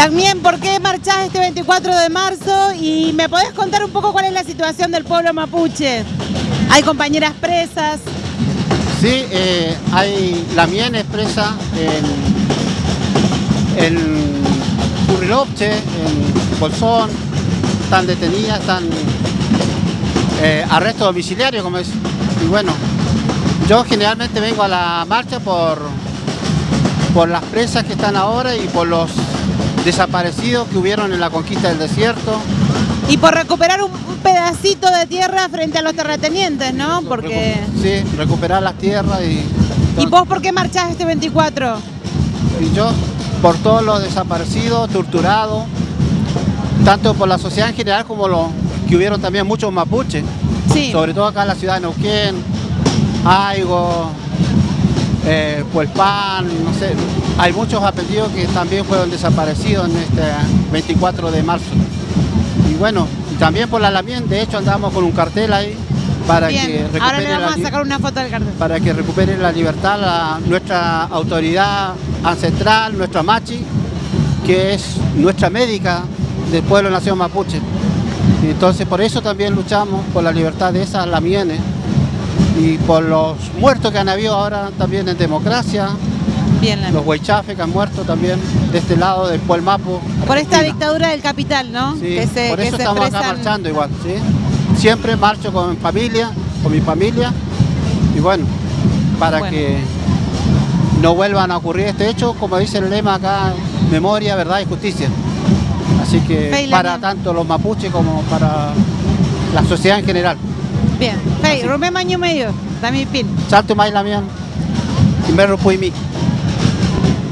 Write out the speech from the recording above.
Lagmien, ¿por qué marchás este 24 de marzo? Y me podés contar un poco cuál es la situación del pueblo mapuche. Hay compañeras presas. Sí, eh, hay la mien expresa en, en Currilopche, en Bolsón, están detenidas, están eh, arresto domiciliario, como es. Y bueno, yo generalmente vengo a la marcha por, por las presas que están ahora y por los desaparecidos que hubieron en la conquista del desierto. Y por recuperar un pedacito de tierra frente a los terratenientes, ¿no? Porque... Sí, recuperar las tierras y... ¿Y vos por qué marchás este 24? Y yo por todos los desaparecidos, torturados, tanto por la sociedad en general como los que hubieron también muchos mapuches, sí. sobre todo acá en la ciudad de Neuquén, Aigo, eh, Puelpan, no sé, hay muchos apellidos que también fueron desaparecidos en este 24 de marzo. Y bueno, también por la Lamien, de hecho andamos con un cartel ahí para que recupere Ahora le vamos a sacar una foto del cartel. Para que recupere la libertad la, nuestra autoridad ancestral, nuestra machi, que es nuestra médica del pueblo nación mapuche. Entonces por eso también luchamos por la libertad de esas lamienes y por los muertos que han habido ahora también en democracia, Bien, los huaychafes que han muerto también de este lado del Pueblo Mapo. Por esta dictadura del capital, ¿no? Sí, por eso estamos acá marchando igual, ¿sí? Siempre marcho con mi familia, con mi familia, y bueno, para que no vuelvan a ocurrir este hecho, como dice el lema acá, memoria, verdad y justicia. Así que para tanto los mapuches como para la sociedad en general. Bien, hey, Romeo Maño Medio, Dami Pin. Salto Maila Mian. Primero Puimik.